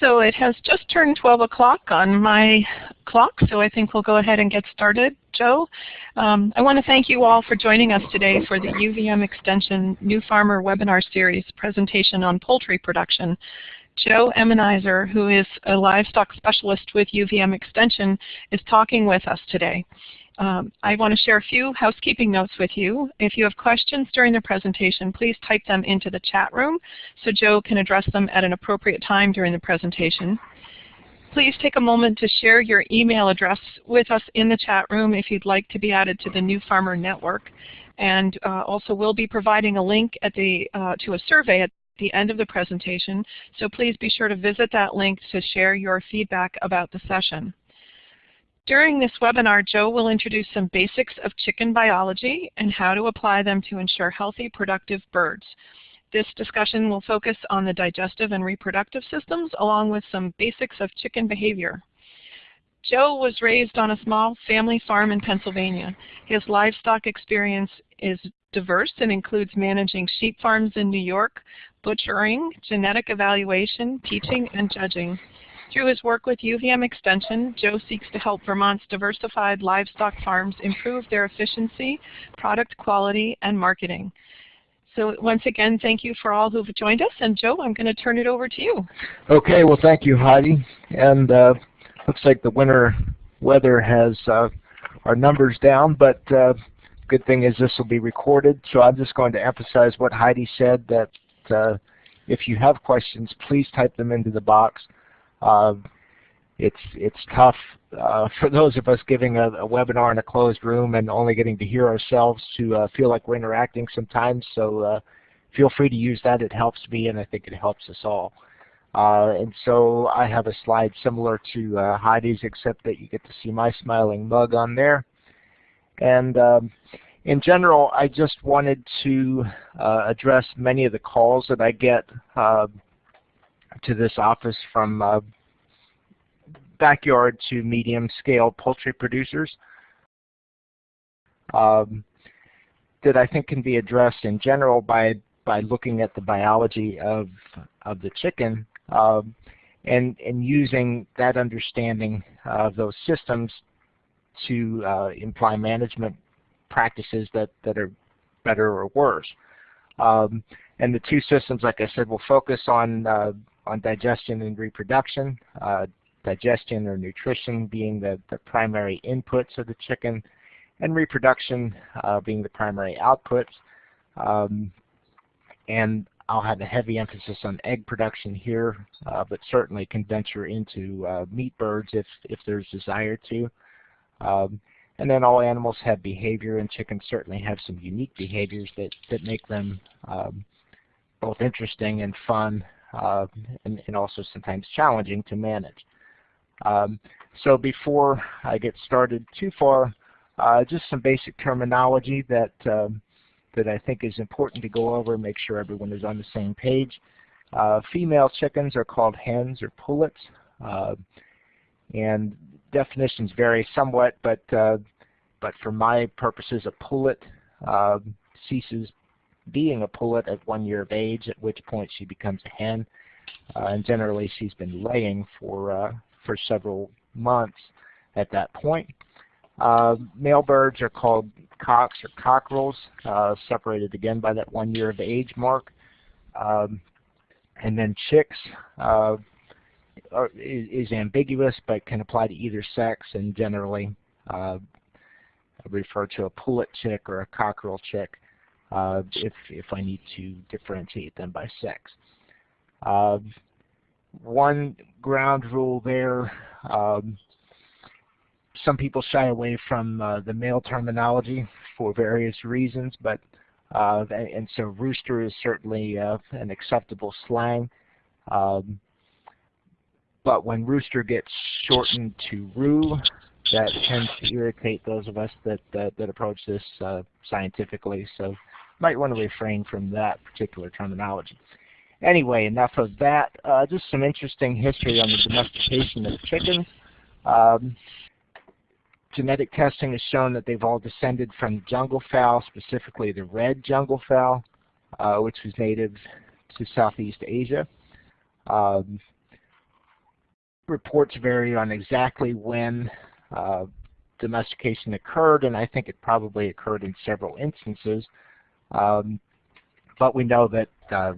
So it has just turned 12 o'clock on my clock, so I think we'll go ahead and get started. Joe, um, I want to thank you all for joining us today for the UVM Extension New Farmer webinar series presentation on poultry production. Joe Emenheiser, who is a livestock specialist with UVM Extension, is talking with us today. Um, I want to share a few housekeeping notes with you. If you have questions during the presentation, please type them into the chat room so Joe can address them at an appropriate time during the presentation. Please take a moment to share your email address with us in the chat room if you'd like to be added to the New Farmer Network. And uh, also we'll be providing a link the, uh, to a survey at the end of the presentation, so please be sure to visit that link to share your feedback about the session. During this webinar, Joe will introduce some basics of chicken biology and how to apply them to ensure healthy, productive birds. This discussion will focus on the digestive and reproductive systems along with some basics of chicken behavior. Joe was raised on a small family farm in Pennsylvania. His livestock experience is diverse and includes managing sheep farms in New York, butchering, genetic evaluation, teaching, and judging. Through his work with UVM Extension, Joe seeks to help Vermont's diversified livestock farms improve their efficiency, product quality, and marketing. So once again, thank you for all who've joined us. And Joe, I'm going to turn it over to you. Okay, well thank you, Heidi. And uh, looks like the winter weather has uh, our numbers down, but uh, good thing is this will be recorded. So I'm just going to emphasize what Heidi said, that uh, if you have questions, please type them into the box. Uh, it's it's tough uh, for those of us giving a, a, webinar in a closed room and only getting to hear ourselves to uh, feel like we're interacting sometimes. So uh, feel free to use that. It helps me, and I think it helps us all. Uh, and so I have a slide similar to uh, Heidi's, except that you get to see my smiling mug on there. And um, in general, I just wanted to uh, address many of the calls that I get to this office from uh, backyard to medium scale poultry producers um, that I think can be addressed in general by by looking at the biology of of the chicken um, and and using that understanding of those systems to uh, imply management practices that that are better or worse. Um, and the two systems, like I said, will focus on uh, on digestion and reproduction. Uh, digestion or nutrition being the, the primary inputs of the chicken, and reproduction uh, being the primary outputs. Um, and I'll have a heavy emphasis on egg production here, uh, but certainly can venture into uh, meat birds if, if there's desire to. Um, and then all animals have behavior, and chickens certainly have some unique behaviors that, that make them um, both interesting and fun uh, and, and, also sometimes challenging to manage. Um, so before I get started too far, uh, just some basic terminology that um, that I think is important to go over and make sure everyone is on the same page. Uh, female chickens are called hens or pullets, uh, and definitions vary somewhat, but uh, but for my purposes, a pullet uh, ceases being a pullet at one year of age, at which point she becomes a hen. Uh, and generally she's been laying for, uh, for several months at that point. Uh, male birds are called cocks or cockerels, uh, separated again by that one year of age mark. Um, and then chicks uh, are, is, is, ambiguous but can apply to either sex and generally uh, refer to a pullet chick or a cockerel chick uh, if, if I need to differentiate them by sex. Uh, one ground rule there, um, some people shy away from uh, the male terminology for various reasons, but uh, and so rooster is certainly uh, an acceptable slang. Um, but when rooster gets shortened to roo, that tends to irritate those of us that that, that approach this uh, scientifically. So might want to refrain from that particular terminology. Anyway, enough of that. Uh, just some interesting history on the domestication of chickens. Um, genetic testing has shown that they've all descended from jungle fowl, specifically the red jungle fowl, uh, which was native to Southeast Asia. Um, reports vary on exactly when uh, domestication occurred, and I think it probably occurred in several instances. Um, but we know that uh,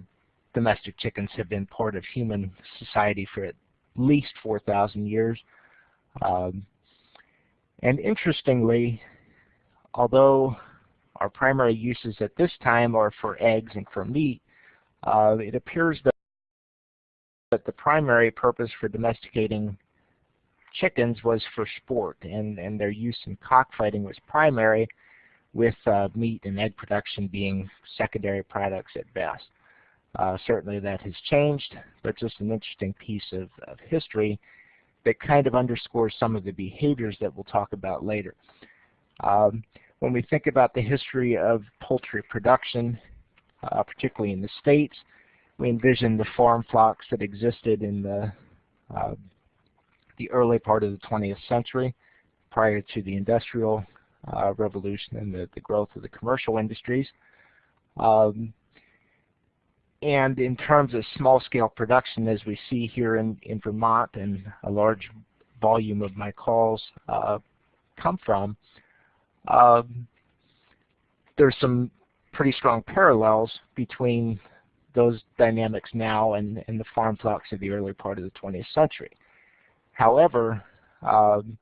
domestic chickens have been part of human society for at least 4,000 years. Um, and interestingly, although our primary uses at this time are for eggs and for meat, uh, it appears that, that the primary purpose for domesticating chickens was for sport, and, and their use in cockfighting was primary, with uh, meat and egg production being secondary products at best. Uh, certainly that has changed, but just an interesting piece of, of history that kind of underscores some of the behaviors that we'll talk about later. Um, when we think about the history of poultry production, uh, particularly in the States, we envision the farm flocks that existed in the, uh, the early part of the 20th century prior to the Industrial uh, Revolution and the, the, growth of the commercial industries. Um, and in terms of small-scale production, as we see here in, in Vermont and a large volume of my calls uh, come from, um, there's some pretty strong parallels between those dynamics now and, and the farm flocks of the early part of the 20th century. However, um,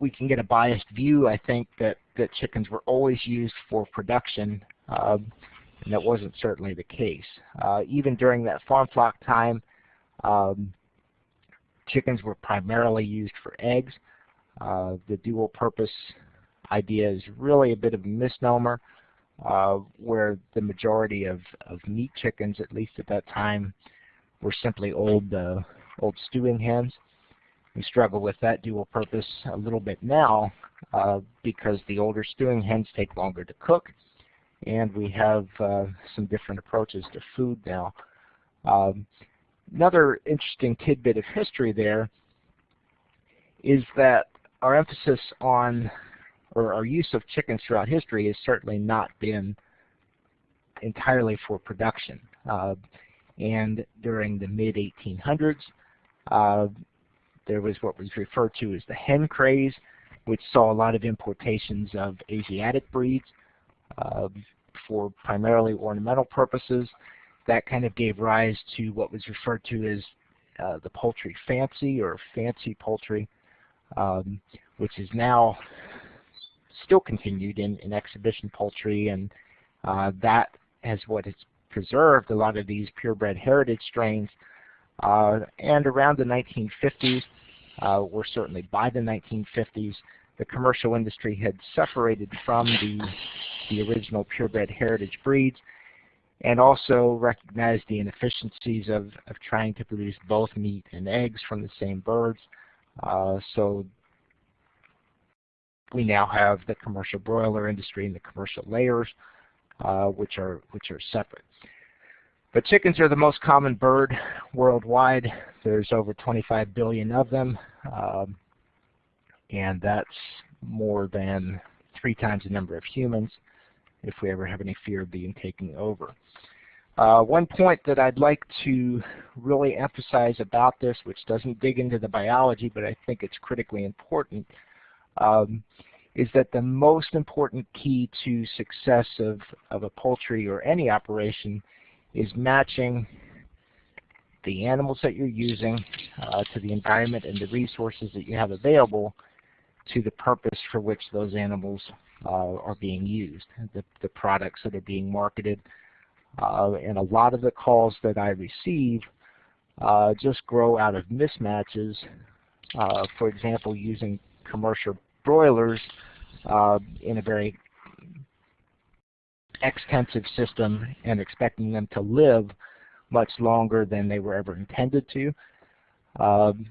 we can get a biased view, I think, that, that chickens were always used for production, uh, and that wasn't certainly the case. Uh, even during that farm flock time, um, chickens were primarily used for eggs. Uh, the dual purpose idea is really a bit of a misnomer uh, where the majority of, of meat chickens, at least at that time, were simply old, uh, old stewing hens. We struggle with that dual purpose a little bit now uh, because the older stewing hens take longer to cook and we have uh, some different approaches to food now. Um, another interesting tidbit of history there is that our emphasis on or our use of chickens throughout history has certainly not been entirely for production. Uh, and during the mid-1800s, uh, there was what was referred to as the hen craze, which saw a lot of importations of Asiatic breeds uh, for primarily ornamental purposes. That kind of gave rise to what was referred to as uh, the poultry fancy or fancy poultry, um, which is now still continued in, in exhibition poultry, and uh, that has what has preserved a lot of these purebred heritage strains. Uh, and around the 1950s, uh, or certainly by the 1950s, the commercial industry had separated from the, the original purebred heritage breeds and also recognized the inefficiencies of, of trying to produce both meat and eggs from the same birds. Uh, so we now have the commercial broiler industry and the commercial layers, uh, which are which are separate. But chickens are the most common bird worldwide. There's over 25 billion of them, um, and that's more than three times the number of humans if we ever have any fear of being taken over. Uh, one point that I'd like to really emphasize about this, which doesn't dig into the biology, but I think it's critically important, um, is that the most important key to success of, of a poultry or any operation is matching the animals that you're using uh, to the environment and the resources that you have available to the purpose for which those animals uh, are being used, the, the products that are being marketed. Uh, and a lot of the calls that I receive uh, just grow out of mismatches. Uh, for example, using commercial broilers uh, in a very extensive system and expecting them to live much longer than they were ever intended to. Um,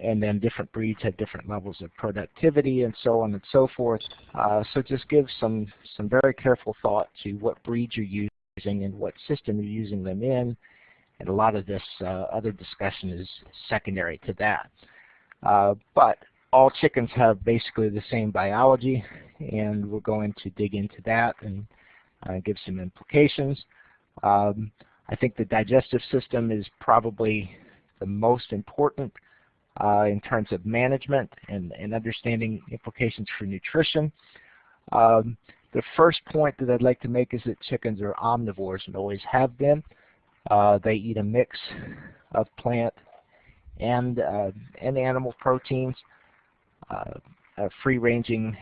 and then different breeds have different levels of productivity and so on and so forth. Uh, so just give some, some very careful thought to what breeds you're using and what system you're using them in. And a lot of this uh, other discussion is secondary to that. Uh, but all chickens have basically the same biology, and we're going to dig into that and uh, give some implications. Um, I think the digestive system is probably the most important uh, in terms of management and, and understanding implications for nutrition. Um, the first point that I'd like to make is that chickens are omnivores and always have been. Uh, they eat a mix of plant and, uh, and animal proteins. Uh, free-ranging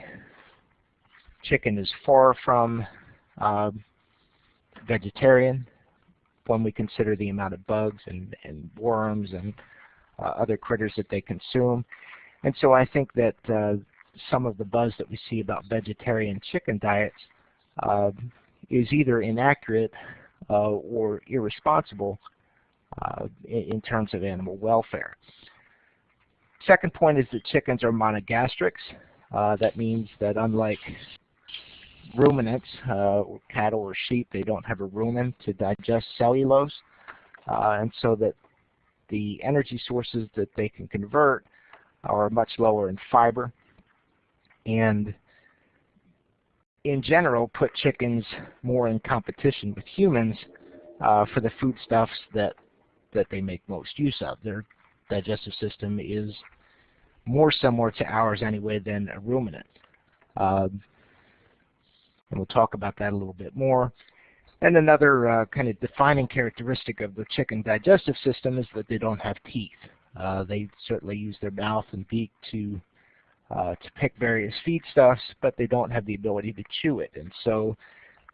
chicken is far from um, vegetarian when we consider the amount of bugs and, and worms and uh, other critters that they consume. And so I think that uh, some of the buzz that we see about vegetarian chicken diets uh, is either inaccurate uh, or irresponsible uh, in, in, terms of animal welfare. Second point is that chickens are monogastrics. Uh, that means that unlike ruminants, uh, cattle or sheep, they don't have a rumen to digest cellulose. Uh, and so that the energy sources that they can convert are much lower in fiber. And in general, put chickens more in competition with humans uh, for the foodstuffs that, that they make most use of. Their digestive system is more similar to ours anyway than a ruminant. Um, and we'll talk about that a little bit more. And another uh, kind of defining characteristic of the chicken digestive system is that they don't have teeth. Uh, they certainly use their mouth and beak to uh, to pick various feedstuffs, but they don't have the ability to chew it. And so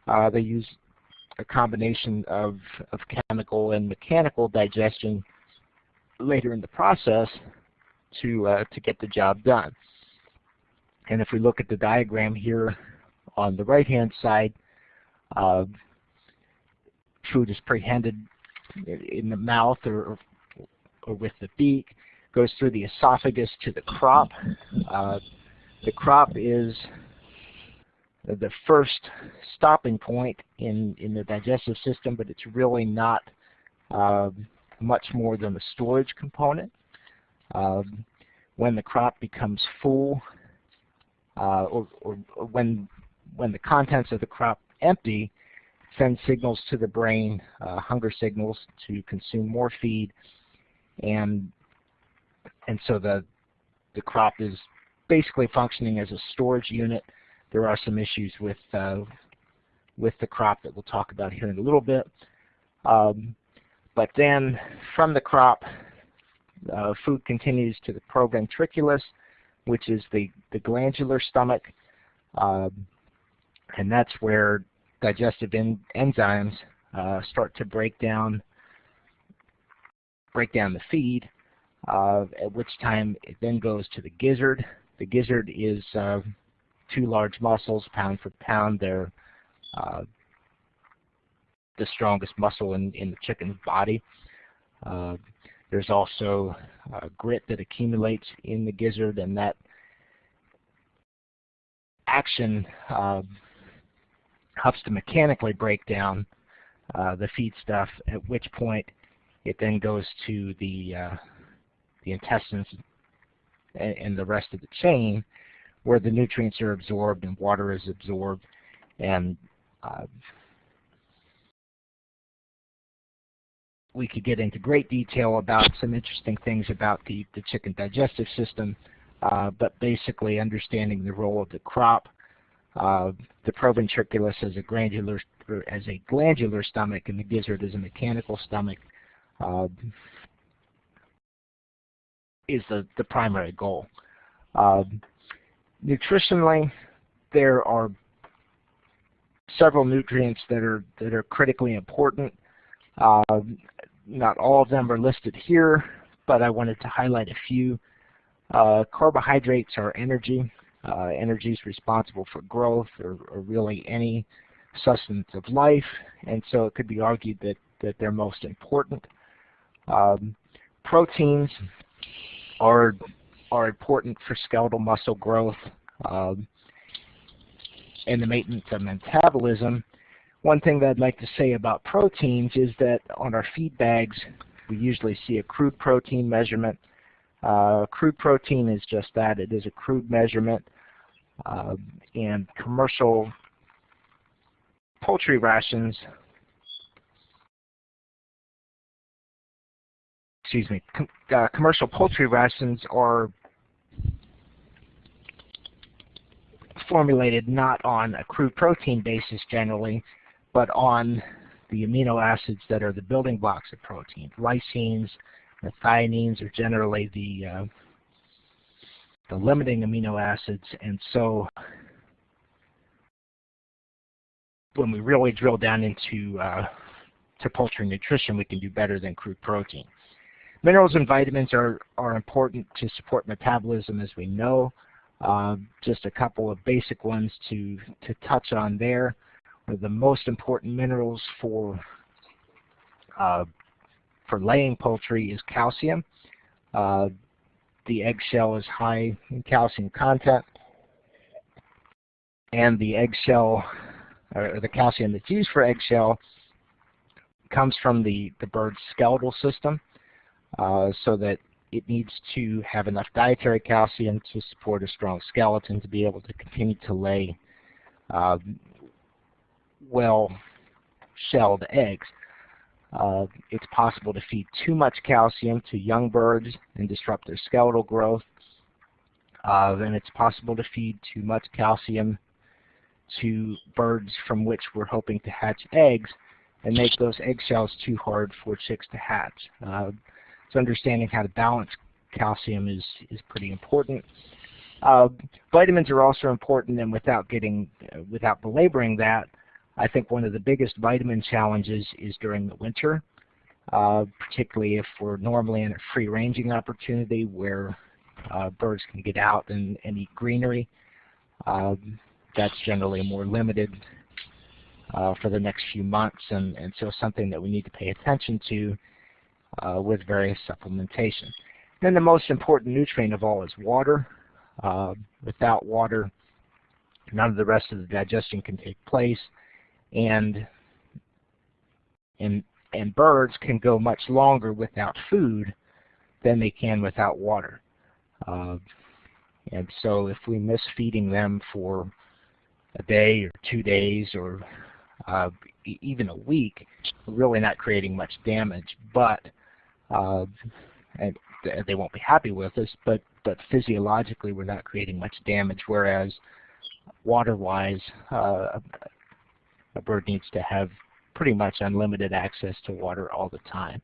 uh, they use a combination of, of chemical and mechanical digestion later in the process to, uh, to get the job done. And if we look at the diagram here on the right-hand side, uh, food is prehended in the mouth or, or with the beak, goes through the esophagus to the crop. Uh, the crop is the first stopping point in, in the digestive system, but it's really not uh, much more than the storage component. Um, when the crop becomes full, uh, or, or, or, when when the contents of the crop empty, send signals to the brain, uh, hunger signals to consume more feed, and and so the the crop is basically functioning as a storage unit. There are some issues with uh, with the crop that we'll talk about here in a little bit. Um, but then from the crop, uh, food continues to the proventriculus, which is the, the glandular stomach. Um, and that's where digestive en enzymes uh, start to break down break down the feed, uh, at which time it then goes to the gizzard. The gizzard is uh, two large muscles, pound for pound. They're uh, the strongest muscle in, in the chicken's body. Uh, there's also uh, grit that accumulates in the gizzard, and that action helps to mechanically break down uh, the feed stuff, at which point it then goes to the, uh, the intestines and, and, the rest of the chain where the nutrients are absorbed and water is absorbed and uh, we could get into great detail about some interesting things about the, the chicken digestive system, uh, but basically understanding the role of the crop uh, the proventriculus as a glandular as a glandular stomach and the gizzard as a mechanical stomach uh, is the, the primary goal. Uh, nutritionally, there are several nutrients that are that are critically important. Uh, not all of them are listed here, but I wanted to highlight a few. Uh, carbohydrates are energy. Uh, energy is responsible for growth or, or, really any sustenance of life, and so it could be argued that, that they're most important. Um, proteins are, are important for skeletal muscle growth um, and the maintenance of metabolism. One thing that I'd like to say about proteins is that on our feed bags, we usually see a crude protein measurement uh, crude protein is just that. It is a crude measurement. Uh, and commercial poultry rations excuse me, com uh, commercial poultry rations are formulated not on a crude protein basis generally, but on the amino acids that are the building blocks of protein. Lysines, methionines are generally the uh, the limiting amino acids, and so when we really drill down into uh, to poultry nutrition, we can do better than crude protein. Minerals and vitamins are, are important to support metabolism as we know. Uh, just a couple of basic ones to, to touch on there. The most important minerals for, uh, for laying poultry is calcium. Uh, the eggshell is high in calcium content, and the eggshell, or the calcium that's used for eggshell, comes from the, the bird's skeletal system, uh, so that it needs to have enough dietary calcium to support a strong skeleton to be able to continue to lay uh, well-shelled eggs. Uh, it's possible to feed too much calcium to young birds and disrupt their skeletal growth. Uh, and it's possible to feed too much calcium to birds from which we're hoping to hatch eggs and make those eggshells too hard for chicks to hatch. Uh, so understanding how to balance calcium is, is pretty important. Uh, vitamins are also important, and without getting, uh, without belaboring that, I think one of the biggest vitamin challenges is during the winter, uh, particularly if we're normally in a free-ranging opportunity where uh, birds can get out and, and eat greenery. Um, that's generally more limited uh, for the next few months, and, and so something that we need to pay attention to uh, with various supplementation. Then the most important nutrient of all is water. Uh, without water, none of the rest of the digestion can take place, and and and birds can go much longer without food than they can without water. Uh, and so if we miss feeding them for a day or two days or uh, even a week, really not creating much damage. But uh, and they won't be happy with us, but but physiologically we're not creating much damage. Whereas water-wise, uh, a bird needs to have pretty much unlimited access to water all the time.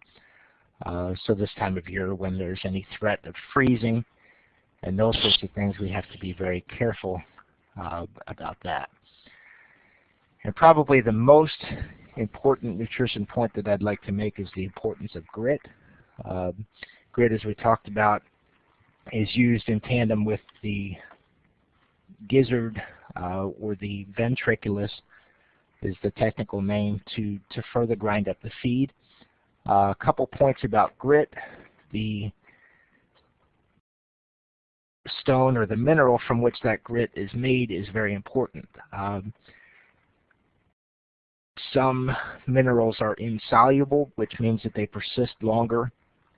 Uh, so this time of year when there's any threat of freezing and those sorts of things, we have to be very careful uh, about that. And probably the most important nutrition point that I'd like to make is the importance of grit. Uh, grit, as we talked about, is used in tandem with the gizzard uh, or the ventriculus is the technical name to, to further grind up the feed. Uh, a couple points about grit. The stone or the mineral from which that grit is made is very important. Um, some minerals are insoluble, which means that they persist longer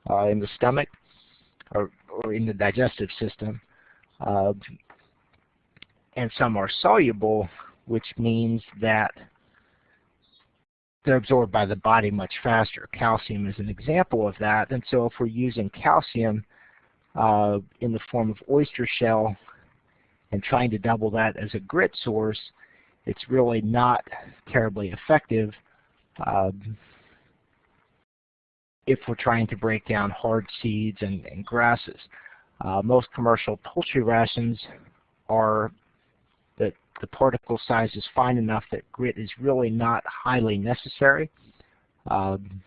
uh, in the stomach or, or, in the digestive system. Uh, and some are soluble, which means that they're absorbed by the body much faster. Calcium is an example of that. And so if we're using calcium uh, in the form of oyster shell and trying to double that as a grit source, it's really not terribly effective um, if we're trying to break down hard seeds and, and grasses. Uh, most commercial poultry rations are the particle size is fine enough that grit is really not highly necessary, um,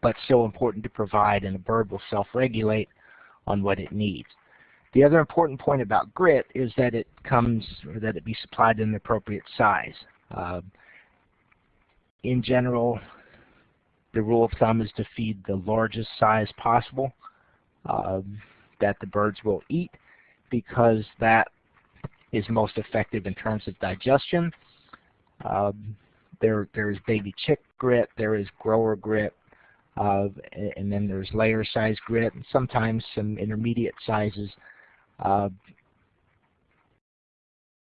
but still important to provide and the bird will self-regulate on what it needs. The other important point about grit is that it comes, or that it be supplied in the appropriate size. Uh, in general, the rule of thumb is to feed the largest size possible uh, that the birds will eat because that is most effective in terms of digestion. Um, there, there's baby chick grit, there is grower grit, uh, and then there's layer size grit, and sometimes some intermediate sizes uh,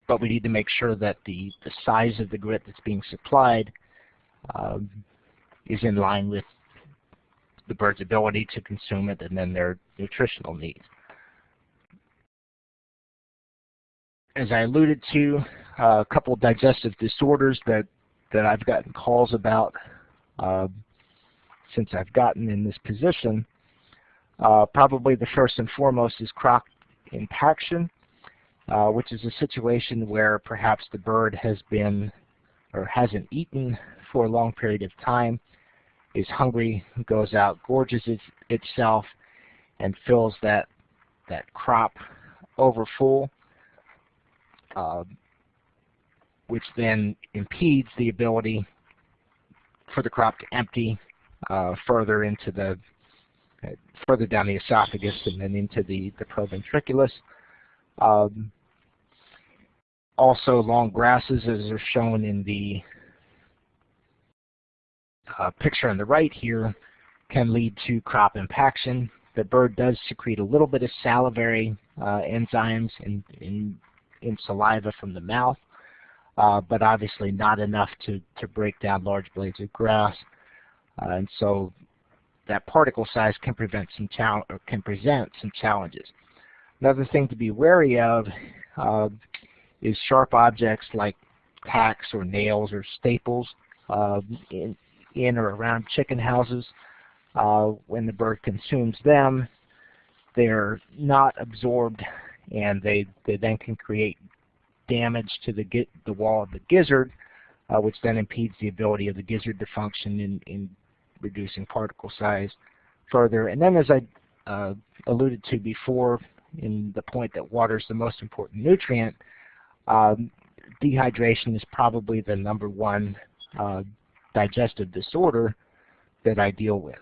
but we need to make sure that the, the size of the grit that's being supplied um, is in line with the bird's ability to consume it and then their nutritional needs. As I alluded to, uh, a couple of digestive disorders that, that I've gotten calls about uh, since I've gotten in this position. Uh, probably the first and foremost is crop impaction, uh, which is a situation where perhaps the bird has been or hasn't eaten for a long period of time, is hungry, goes out, gorges it, itself, and fills that that crop over full, which then impedes the ability for the crop to empty uh, further into the uh, further down the esophagus and then into the the proventriculus. Um, also, long grasses, as are shown in the uh, picture on the right here, can lead to crop impaction. The bird does secrete a little bit of salivary uh, enzymes in, in, in, saliva from the mouth, uh, but obviously not enough to, to break down large blades of grass. Uh, and so that particle size can prevent some can present some challenges. Another thing to be wary of uh, is sharp objects like tacks or nails or staples uh, in, in or around chicken houses. Uh, when the bird consumes them, they're not absorbed and they, they then can create damage to the, the wall of the gizzard, uh, which then impedes the ability of the gizzard to function in, in reducing particle size further. And then as I uh, alluded to before in the point that water is the most important nutrient, um, dehydration is probably the number one uh, digestive disorder that I deal with.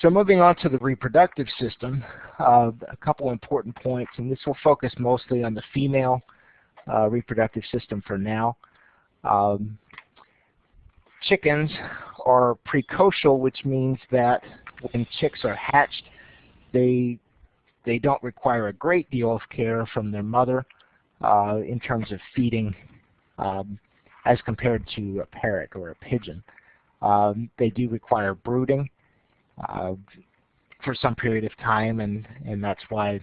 So moving on to the reproductive system, uh, a couple important points, and this will focus mostly on the female uh, reproductive system for now. Um, chickens are precocial, which means that when chicks are hatched, they they don't require a great deal of care from their mother uh, in terms of feeding um, as compared to a parrot or a pigeon. Um, they do require brooding for some period of time, and, and that's why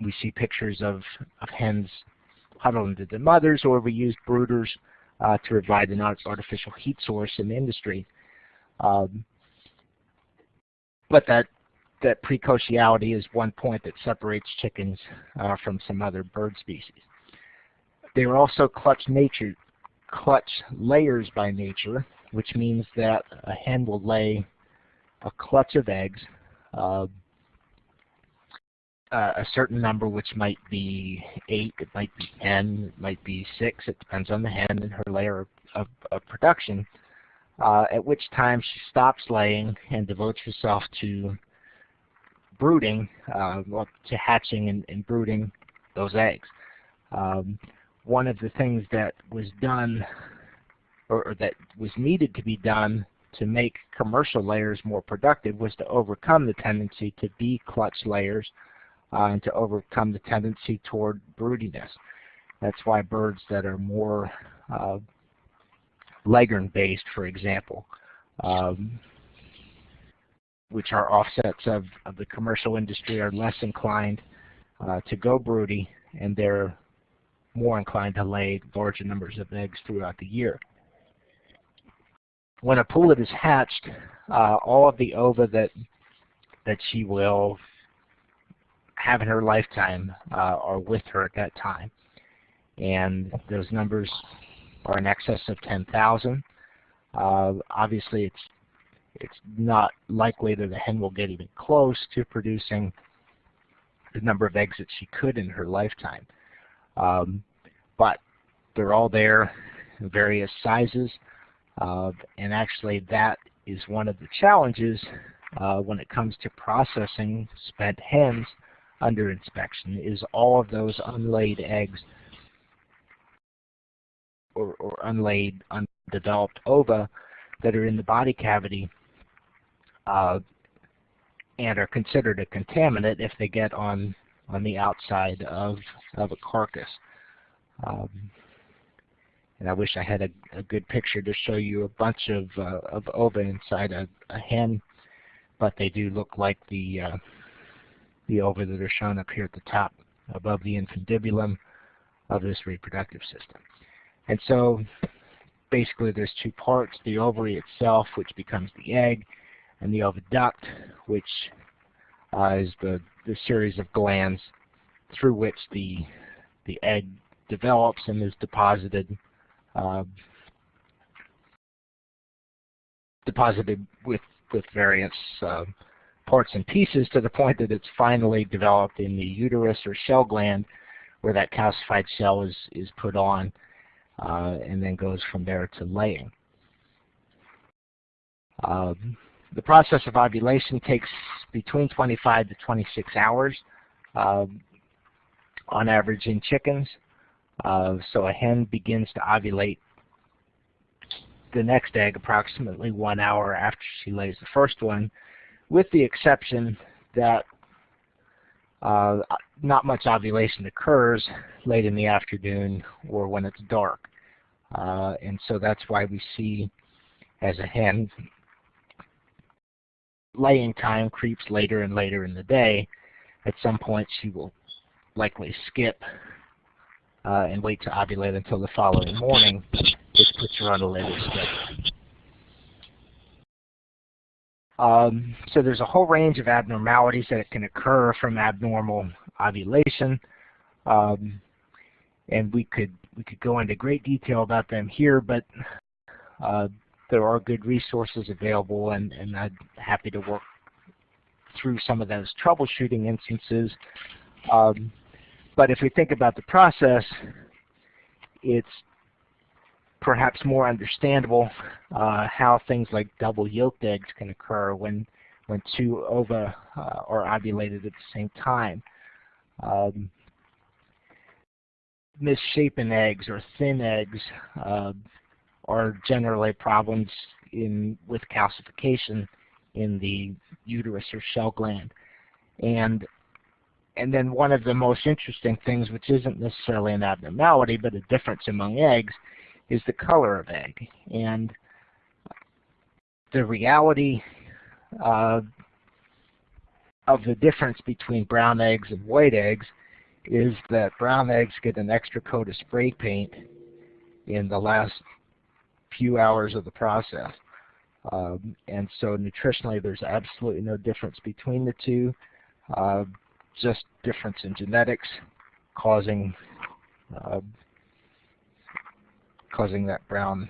we see pictures of, of hens huddled into the mothers, or we use brooders uh, to provide an artificial heat source in the industry. Um, but that that precociality is one point that separates chickens uh, from some other bird species. They are also clutch nature, clutch layers by nature, which means that a hen will lay a clutch of eggs, uh, uh, a certain number which might be 8, it might be 10, it might be 6, it depends on the hen and her layer of, of production, uh, at which time she stops laying and devotes herself to brooding, uh, well, to hatching and, and, brooding those eggs. Um, one of the things that was done, or, that was needed to be done to make commercial layers more productive was to overcome the tendency to be clutch layers uh, and to overcome the tendency toward broodiness. That's why birds that are more uh, leghorn based, for example, um, which are offsets of, of the commercial industry, are less inclined uh, to go broody, and they're more inclined to lay larger numbers of eggs throughout the year. When a pullet is hatched, uh, all of the ova that that she will have in her lifetime uh, are with her at that time. And those numbers are in excess of 10,000. Uh, obviously, it's it's not likely that the hen will get even close to producing the number of eggs that she could in her lifetime. Um, but they're all there various sizes. Uh, and actually that is one of the challenges uh, when it comes to processing spent hens under inspection is all of those unlaid eggs or, or unlaid, undeveloped ova that are in the body cavity uh, and are considered a contaminant if they get on on the outside of of a carcass. Um, and I wish I had a, a good picture to show you a bunch of, uh, of ova inside a, a, hen, but they do look like the, uh, the ova that are shown up here at the top above the infundibulum of this reproductive system. And so basically there's two parts, the ovary itself, which becomes the egg, and the oviduct, which uh, is the, the series of glands through which the, the egg develops and is deposited deposited with, with various uh, parts and pieces to the point that it's finally developed in the uterus or shell gland where that calcified shell is, is put on uh, and then goes from there to laying. Um, the process of ovulation takes between 25 to 26 hours um, on average in chickens. Uh, so a hen begins to ovulate the next egg approximately one hour after she lays the first one, with the exception that uh, not much ovulation occurs late in the afternoon or when it's dark. Uh, and so that's why we see as a hen laying time creeps later and later in the day. At some point she will likely skip uh, and wait to ovulate until the following morning, which puts her on a later schedule. Um, so there's a whole range of abnormalities that can occur from abnormal ovulation. Um, and we could we could go into great detail about them here, but uh, there are good resources available, and, and I'm happy to work through some of those troubleshooting instances. Um, but if we think about the process, it's perhaps more understandable uh, how things like double yolked eggs can occur when when two ova uh, are ovulated at the same time. Um, misshapen eggs or thin eggs uh, are generally problems in with calcification in the uterus or shell gland. And and then one of the most interesting things, which isn't necessarily an abnormality, but a difference among eggs, is the color of egg. And the reality uh, of the difference between brown eggs and white eggs is that brown eggs get an extra coat of spray paint in the last few hours of the process. Um, and so nutritionally there's absolutely no difference between the two. Uh, just difference in genetics causing uh, causing that brown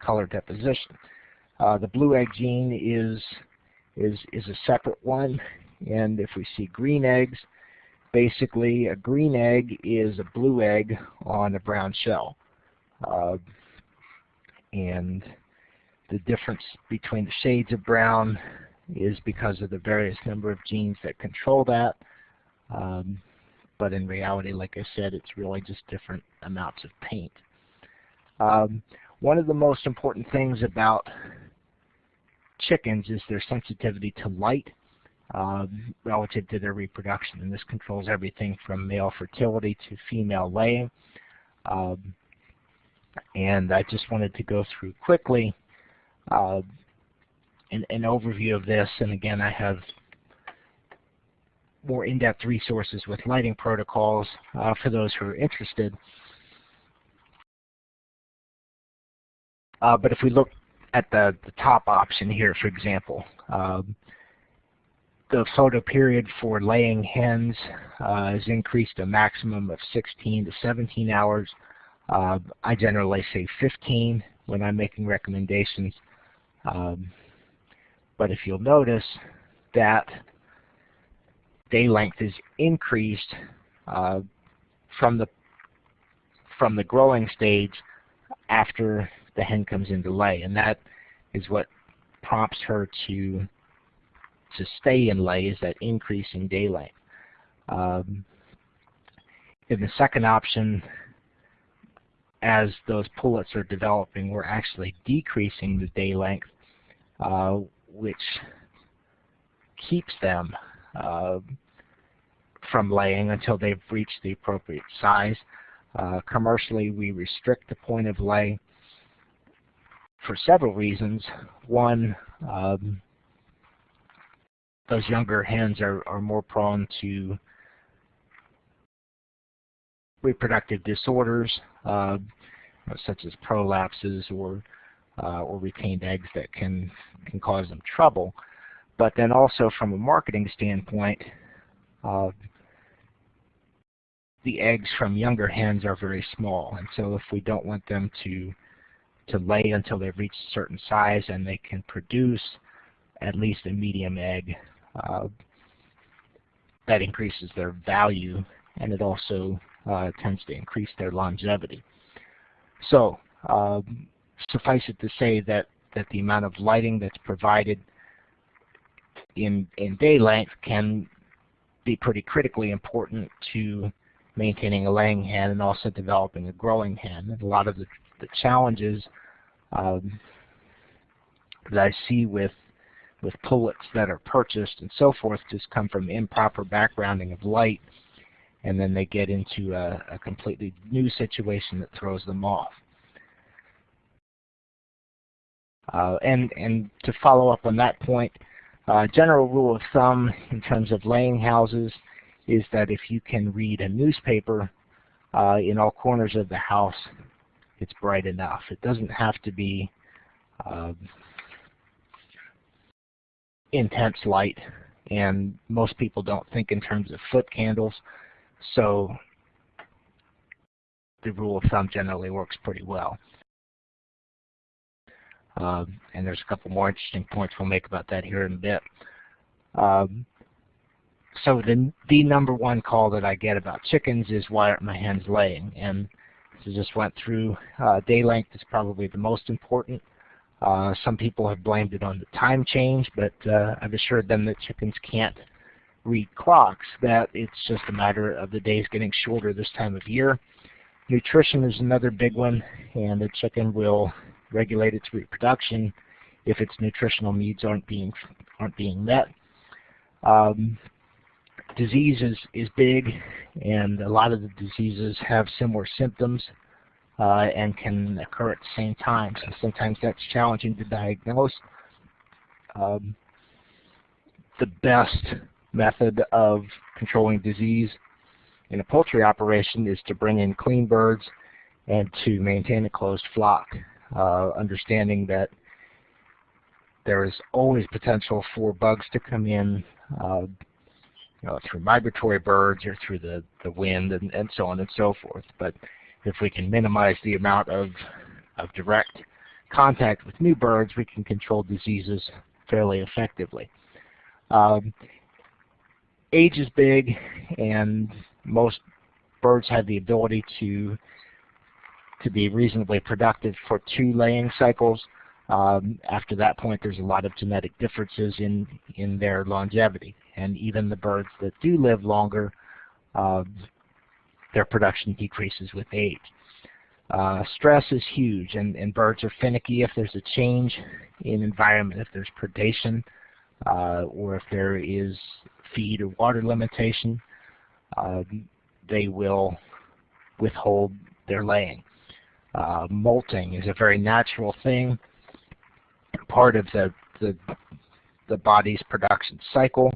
color deposition. Uh, the blue egg gene is is is a separate one, and if we see green eggs, basically a green egg is a blue egg on a brown shell, uh, and the difference between the shades of brown is because of the various number of genes that control that. Um, but in reality, like I said, it's really just different amounts of paint. Um, one of the most important things about chickens is their sensitivity to light um, relative to their reproduction. And this controls everything from male fertility to female laying. Um, and I just wanted to go through quickly uh, an, an overview of this. And again, I have more in-depth resources with lighting protocols uh, for those who are interested. Uh, but if we look at the, the top option here, for example, um, the photo period for laying hens uh, is increased a maximum of 16 to 17 hours. Uh, I generally say 15 when I'm making recommendations. Um, but if you'll notice that day length is increased uh, from the from the growing stage after the hen comes into lay, and that is what prompts her to to stay in lay is that increase in day length. Um, in the second option, as those pullets are developing, we're actually decreasing the day length, uh, which keeps them uh, from laying until they've reached the appropriate size. Uh, commercially, we restrict the point of lay for several reasons. One, um, those younger hens are, are more prone to reproductive disorders, uh, such as prolapses or uh, or retained eggs that can can cause them trouble. But then also from a marketing standpoint, uh, the eggs from younger hens are very small, and so if we don't want them to to lay until they've reached a certain size and they can produce at least a medium egg, uh, that increases their value and it also uh, tends to increase their longevity. So um, suffice it to say that, that the amount of lighting that's provided in, in day length can be pretty critically important to maintaining a laying hen and also developing a growing hen. And a lot of the, the challenges um, that I see with with pullets that are purchased and so forth just come from improper backgrounding of light and then they get into a, a completely new situation that throws them off. Uh, and, and to follow up on that point, uh, general rule of thumb in terms of laying houses is that if you can read a newspaper uh, in all corners of the house, it's bright enough. It doesn't have to be uh, intense light, and most people don't think in terms of foot candles, so the rule of thumb generally works pretty well. Um, and there's a couple more interesting points we'll make about that here in a bit. Um, so the the number one call that I get about chickens is why aren't my hens laying? And so just went through uh, day length is probably the most important. Uh, some people have blamed it on the time change, but uh, I've assured them that chickens can't read clocks, that it's just a matter of the days getting shorter this time of year. Nutrition is another big one, and the chicken will regulate its reproduction if its nutritional needs aren't being aren't being met. Um, disease is, is big, and a lot of the diseases have similar symptoms uh, and can occur at the same time. So sometimes that's challenging to diagnose. Um, the best method of controlling disease in a poultry operation is to bring in clean birds and to maintain a closed flock, uh, understanding that there is always potential for bugs to come in uh, you know, through migratory birds or through the, the wind and, and so on and so forth. But if we can minimize the amount of, of direct contact with new birds, we can control diseases fairly effectively. Um, age is big, and most birds have the ability to to be reasonably productive for two laying cycles. Um, after that point, there's a lot of genetic differences in in their longevity and even the birds that do live longer, uh, their production decreases with age. Uh, stress is huge, and, and birds are finicky if there's a change in environment, if there's predation, uh, or if there is feed or water limitation, uh, they will withhold their laying. Uh, molting is a very natural thing, part of the, the, the body's production cycle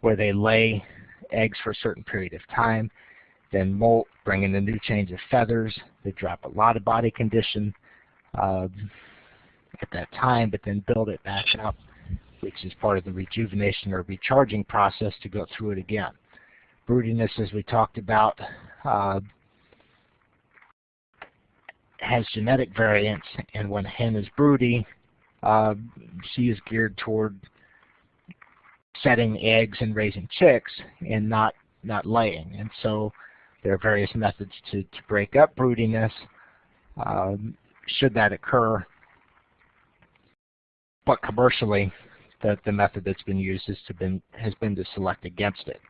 where they lay eggs for a certain period of time, then molt, bring in a new change of feathers. They drop a lot of body condition uh, at that time, but then build it back up, which is part of the rejuvenation or recharging process to go through it again. Broodiness, as we talked about, uh, has genetic variants, and when a hen is broody, uh, she is geared toward setting eggs and raising chicks and not not laying. And so there are various methods to, to break up broodiness um, should that occur. But commercially, the, the method that's been used has, been, has been to select against it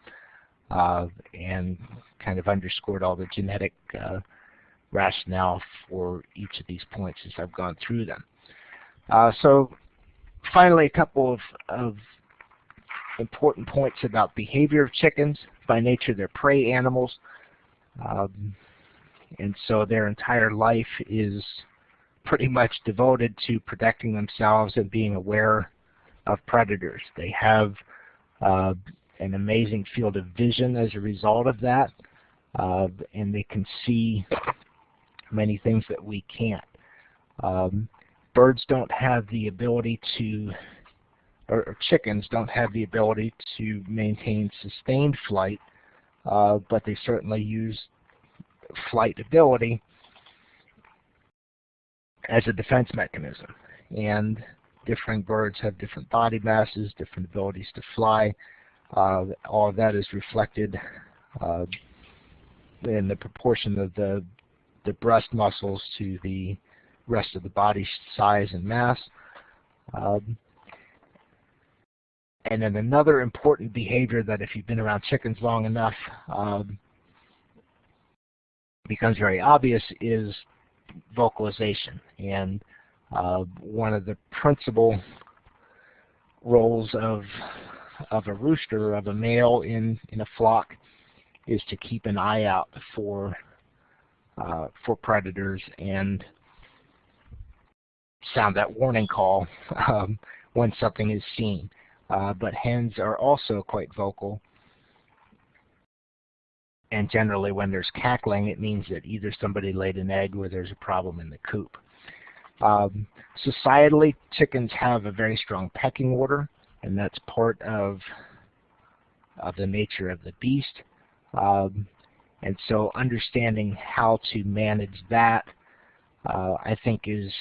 uh, and kind of underscored all the genetic uh, rationale for each of these points as I've gone through them. Uh, so finally, a couple of, of important points about behavior of chickens. By nature, they're prey animals. Um, and so their entire life is pretty much devoted to protecting themselves and being aware of predators. They have uh, an amazing field of vision as a result of that, uh, and they can see many things that we can't. Um, birds don't have the ability to, or, chickens don't have the ability to maintain sustained flight, uh, but they certainly use flight ability as a defense mechanism. And different birds have different body masses, different abilities to fly. Uh, all of that is reflected uh, in the proportion of the the breast muscles to the rest of the body size and mass. Um, and then another important behavior that if you've been around chickens long enough um, becomes very obvious is vocalization. And uh, one of the principal roles of of a rooster, of a male in, in a flock, is to keep an eye out for uh, for predators and sound that warning call um, when something is seen. Uh, but hens are also quite vocal and generally when there's cackling, it means that either somebody laid an egg or there's a problem in the coop. Um, societally, chickens have a very strong pecking order, and that's part of, of the nature of the beast. Um, and so understanding how to manage that, uh, I think, is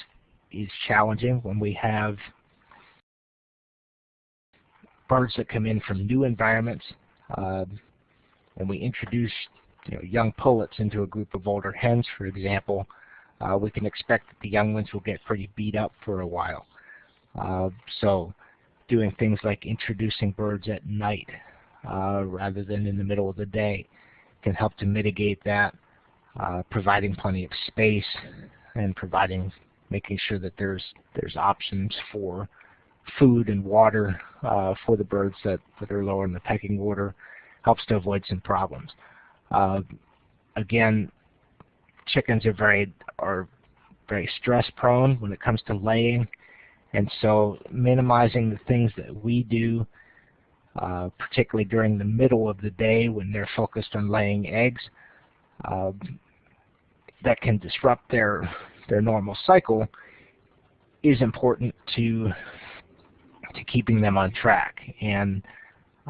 is challenging when we have birds that come in from new environments. Uh, and we introduce you know, young pullets into a group of older hens, for example, uh, we can expect that the young ones will get pretty beat up for a while. Uh, so doing things like introducing birds at night uh, rather than in the middle of the day can help to mitigate that, uh, providing plenty of space and providing making sure that there's there's options for food and water uh, for the birds that, that are lower in the pecking order helps to avoid some problems. Uh, again, chickens are very are very stress prone when it comes to laying, and so minimizing the things that we do, uh, particularly during the middle of the day when they're focused on laying eggs, uh, that can disrupt their their normal cycle, is important to to keeping them on track. And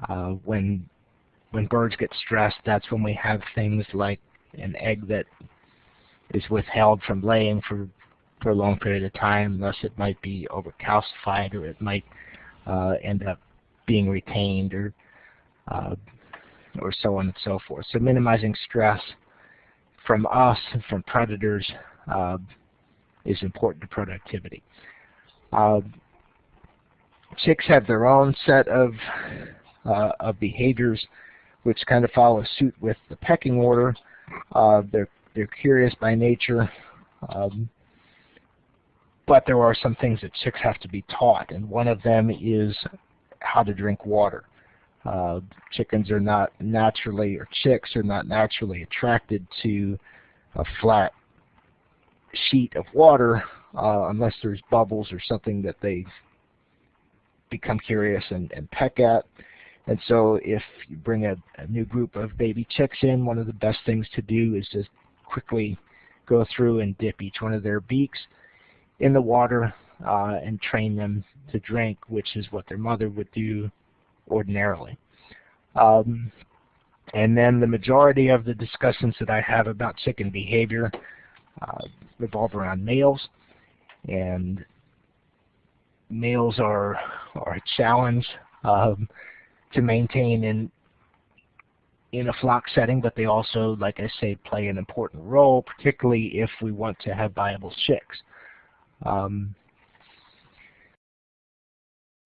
uh, when when birds get stressed, that's when we have things like an egg that is withheld from laying for for a long period of time, thus it might be overcalcified or it might uh, end up being retained or uh, or so on and so forth. So minimizing stress from us and from predators uh, is important to productivity. Uh, chicks have their own set of, uh, of behaviors which kind of follow suit with the pecking order. Uh, they're they're curious by nature, um, but there are some things that chicks have to be taught, and one of them is how to drink water. Uh, chickens are not naturally, or chicks are not naturally attracted to a flat sheet of water uh, unless there's bubbles or something that they become curious and, and peck at. And so if you bring a, a, new group of baby chicks in, one of the best things to do is just quickly go through and dip each one of their beaks in the water uh, and train them to drink, which is what their mother would do ordinarily. Um, and then the majority of the discussions that I have about chicken behavior uh, revolve around males. And males are, are a challenge. Um, to maintain in in a flock setting, but they also, like I say, play an important role, particularly if we want to have viable chicks. Um,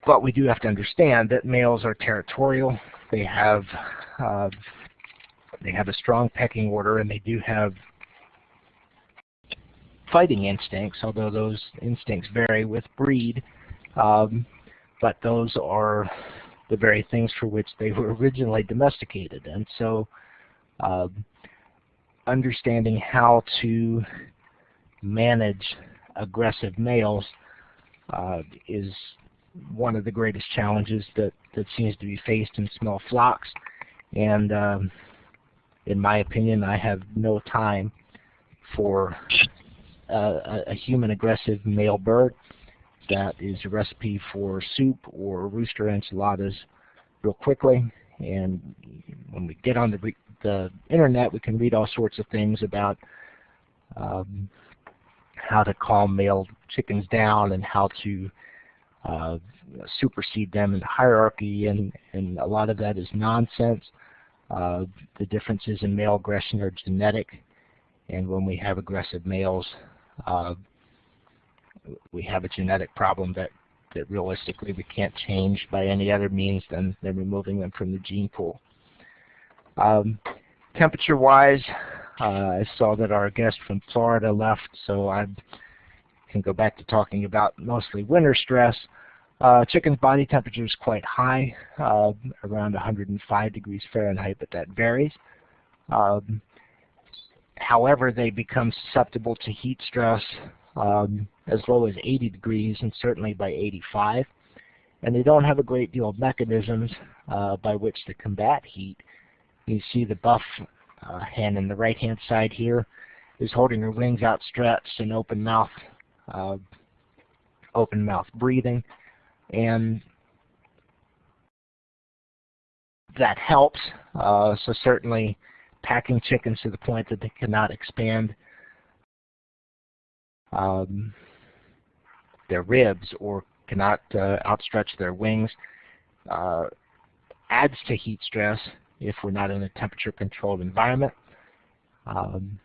but we do have to understand that males are territorial. They have uh, they have a strong pecking order, and they do have fighting instincts, although those instincts vary with breed. Um, but those are the very things for which they were originally domesticated. And so um, understanding how to manage aggressive males uh, is one of the greatest challenges that, that seems to be faced in small flocks. And um, in my opinion, I have no time for uh, a, human aggressive male bird that is a recipe for soup or rooster enchiladas real quickly. And when we get on the, the internet, we can read all sorts of things about um, how to calm male chickens down and how to uh, supersede them in the hierarchy, and, and a lot of that is nonsense. Uh, the differences in male aggression are genetic, and when we have aggressive males, uh, we have a genetic problem that, that realistically we can't change by any other means than, than removing them from the gene pool. Um, Temperature-wise, uh, I saw that our guest from Florida left, so I can go back to talking about mostly winter stress. Uh, chicken's body temperature is quite high, uh, around 105 degrees Fahrenheit, but that varies. Um, however, they become susceptible to heat stress um, as low as 80 degrees and certainly by 85. And they don't have a great deal of mechanisms uh, by which to combat heat. You see the buff uh, hand in the right hand side here is holding her wings outstretched and open mouth, uh, open mouth breathing and that helps. Uh, so certainly packing chickens to the point that they cannot expand um, their ribs or cannot uh, outstretch their wings uh, adds to heat stress if we're not in a temperature controlled environment. Um,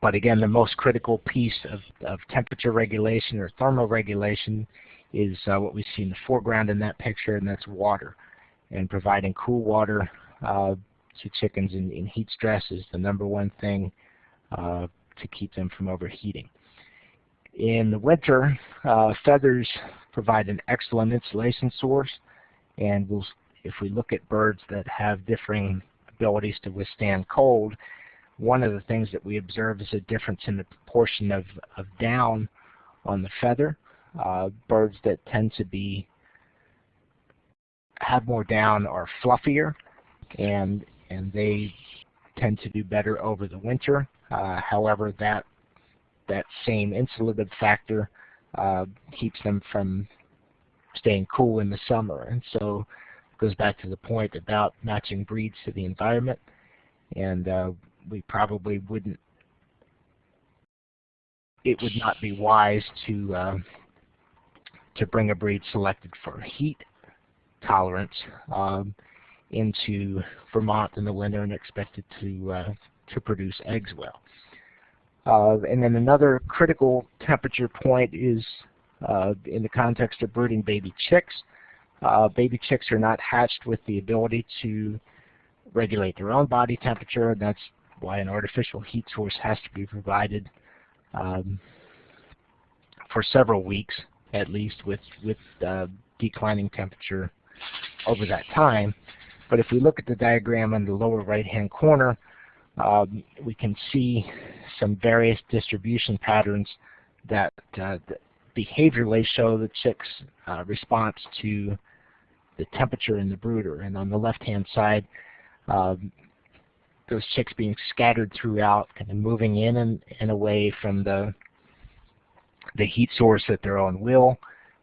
but again, the most critical piece of, of temperature regulation or thermal regulation is uh, what we see in the foreground in that picture, and that's water. And providing cool water uh, to chickens in, in, heat stress is the number one thing uh, to keep them from overheating. In the winter, uh, feathers provide an excellent insulation source, and we'll, if we look at birds that have differing abilities to withstand cold, one of the things that we observe is a difference in the proportion of, of down on the feather. Uh, birds that tend to be have more down are fluffier and and they tend to do better over the winter. Uh, however, that that same insulative factor uh, keeps them from staying cool in the summer. And so it goes back to the point about matching breeds to the environment. And uh, we probably wouldn't, it would not be wise to, uh, to bring a breed selected for heat tolerance um, into Vermont in the winter and expected to, uh, to produce eggs well. Uh, and then another critical temperature point is uh, in the context of brooding baby chicks. Uh, baby chicks are not hatched with the ability to regulate their own body temperature, and that's why an artificial heat source has to be provided um, for several weeks at least with, with uh, declining temperature over that time. But if we look at the diagram in the lower right-hand corner, um, we can see some various distribution patterns that, uh, behaviorally show the chick's uh, response to the temperature in the brooder. And on the left-hand side, um, those chicks being scattered throughout, kind of moving in and, and away from the the heat source at their own will,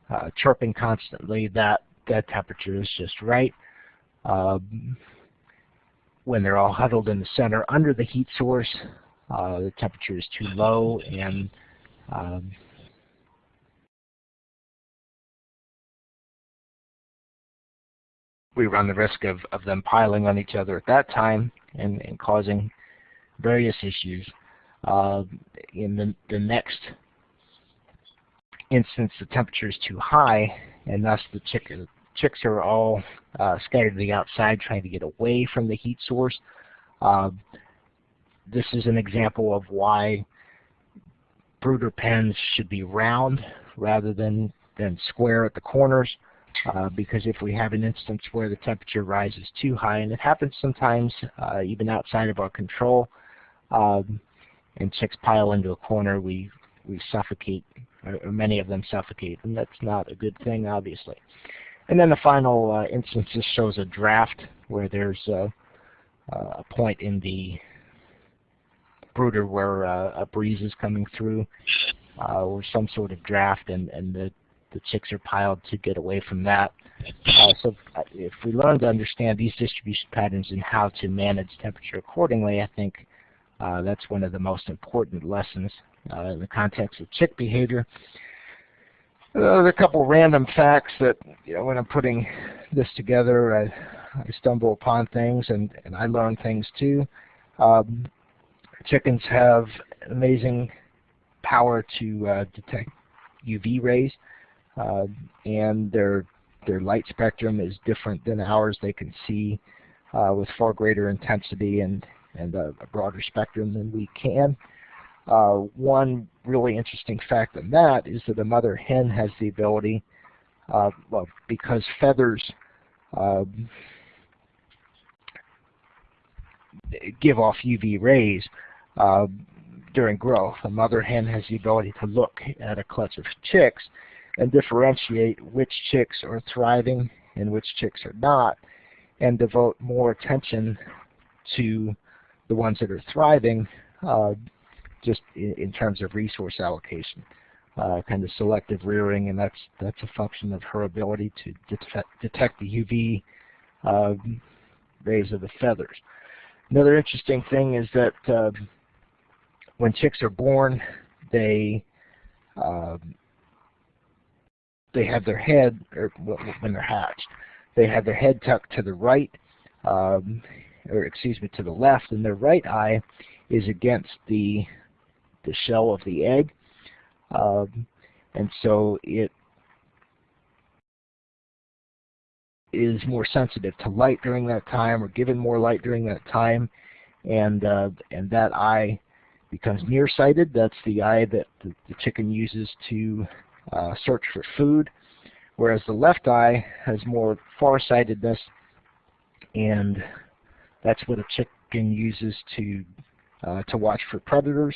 uh, chirping constantly. That that temperature is just right. Um, when they're all huddled in the center under the heat source, uh, the temperature is too low and um, we run the risk of, of them piling on each other at that time and, and causing various issues. Uh, in the, the next instance, the temperature is too high, and thus the chick, chicks are all uh, scattered to the outside trying to get away from the heat source. Uh, this is an example of why brooder pens should be round rather than, than square at the corners. Uh, because if we have an instance where the temperature rises too high, and it happens sometimes uh, even outside of our control, um, and chicks pile into a corner, we, we suffocate, or, or, many of them suffocate, and that's not a good thing, obviously. And then the final uh, instance just shows a draft where there's a, a point in the brooder where uh, a breeze is coming through, uh, or some sort of draft, and, and the the chicks are piled to get away from that. Uh, so uh, if we learn to understand these distribution patterns and how to manage temperature accordingly, I think uh, that's one of the most important lessons uh, in the context of chick behavior. Uh, there are a couple random facts that, you know, when I'm putting this together, I, I stumble upon things and, and I learn things too. Um, chickens have amazing power to uh, detect UV rays. Uh, and their their light spectrum is different than ours. They can see uh, with far greater intensity and and a, a broader spectrum than we can. Uh, one really interesting fact in that is that a mother hen has the ability, uh, well, because feathers um, give off UV rays uh, during growth. A mother hen has the ability to look at a clutch of chicks and differentiate which chicks are thriving and which chicks are not, and devote more attention to the ones that are thriving uh, just in, in, terms of resource allocation. Uh, kind of selective rearing, and that's that's a function of her ability to detect, detect the UV uh, rays of the feathers. Another interesting thing is that uh, when chicks are born, they uh, they have their head, or when they're hatched, they have their head tucked to the right, um, or excuse me, to the left, and their right eye is against the the shell of the egg, um, and so it is more sensitive to light during that time, or given more light during that time, and uh, and that eye becomes nearsighted. That's the eye that the, the chicken uses to uh, search for food, whereas the left eye has more farsightedness, and that's what a chicken uses to uh, to watch for predators.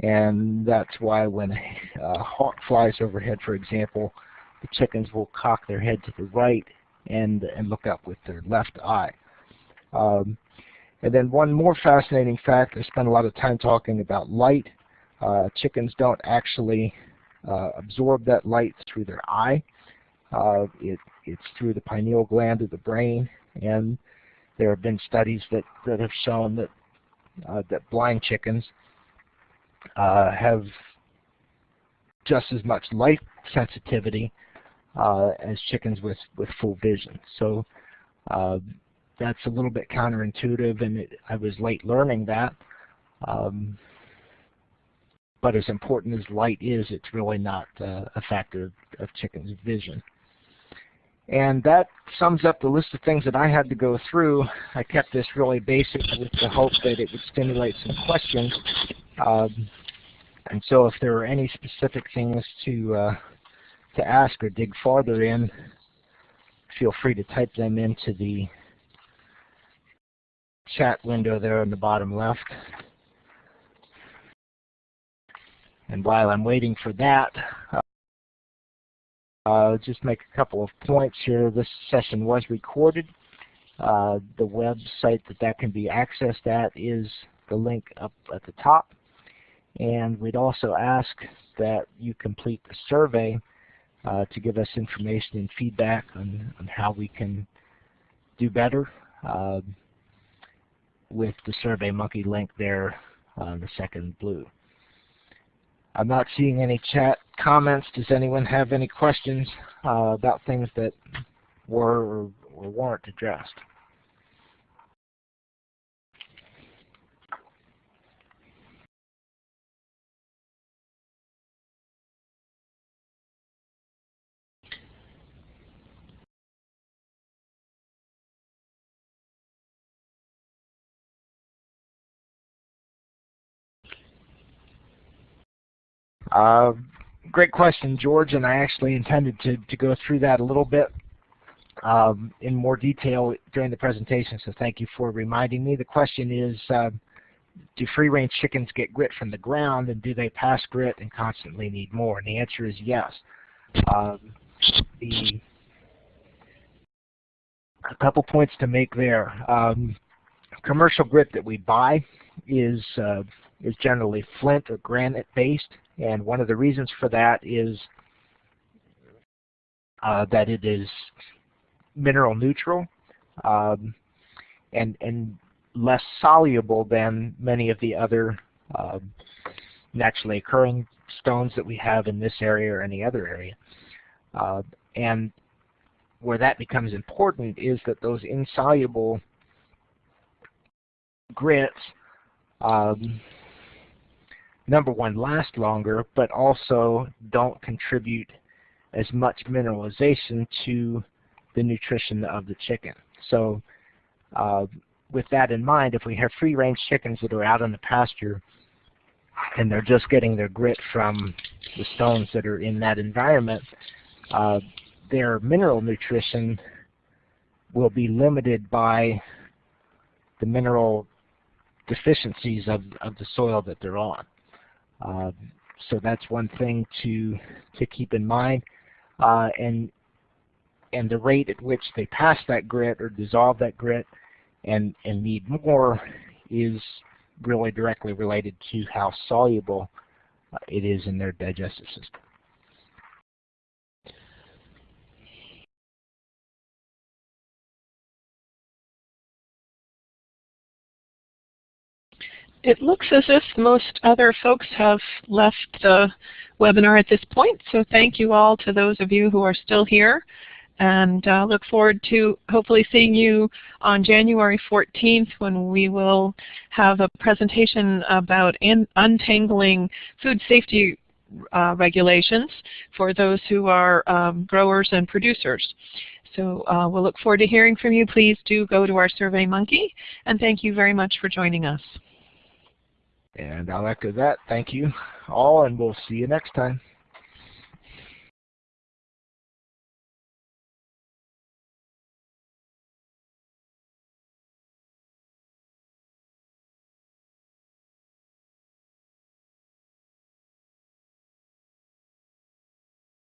And that's why when a hawk flies overhead, for example, the chickens will cock their head to the right and and look up with their left eye. Um, and then one more fascinating fact, I spent a lot of time talking about light. Uh, chickens don't actually uh, absorb that light through their eye. Uh, it, it's through the pineal gland of the brain, and there have been studies that, that have shown that uh, that blind chickens uh, have just as much light sensitivity uh, as chickens with, with full vision. So uh, that's a little bit counterintuitive, and it, I was late learning that. Um, but as important as light is, it's really not uh, a factor of, of chicken's vision. And that sums up the list of things that I had to go through. I kept this really basic with the hope that it would stimulate some questions. Um, and so if there are any specific things to uh, to ask or dig farther in, feel free to type them into the chat window there on the bottom left. And while I'm waiting for that, uh, just make a couple of points here. This session was recorded. Uh, the website that that can be accessed at is the link up at the top. And we'd also ask that you complete the survey uh, to give us information and feedback on, on how we can do better uh, with the SurveyMonkey link there on the second blue. I'm not seeing any chat comments. Does anyone have any questions uh, about things that were or, or weren't addressed? Uh, great question, George, and I actually intended to, to go through that a little bit um, in more detail during the presentation, so thank you for reminding me. The question is, uh, do free-range chickens get grit from the ground, and do they pass grit and constantly need more? And the answer is yes. Um, the, a couple points to make there. Um, commercial grit that we buy is uh, is generally flint or granite based and one of the reasons for that is uh, that it is mineral neutral um, and, and less soluble than many of the other uh, naturally occurring stones that we have in this area or any other area. Uh, and where that becomes important is that those insoluble grits um, number one, last longer, but also don't contribute as much mineralization to the nutrition of the chicken. So uh, with that in mind, if we have free-range chickens that are out in the pasture and they're just getting their grit from the stones that are in that environment, uh, their mineral nutrition will be limited by the mineral deficiencies of, of the soil that they're on. Uh, so that's one thing to to keep in mind. Uh, and and the rate at which they pass that grit or dissolve that grit and and need more is really directly related to how soluble uh, it is in their digestive system. It looks as if most other folks have left the webinar at this point, so thank you all to those of you who are still here and uh, look forward to hopefully seeing you on January 14th when we will have a presentation about untangling food safety uh, regulations for those who are um, growers and producers. So uh, we'll look forward to hearing from you. Please do go to our SurveyMonkey and thank you very much for joining us. And I'll echo that. Thank you all, and we'll see you next time.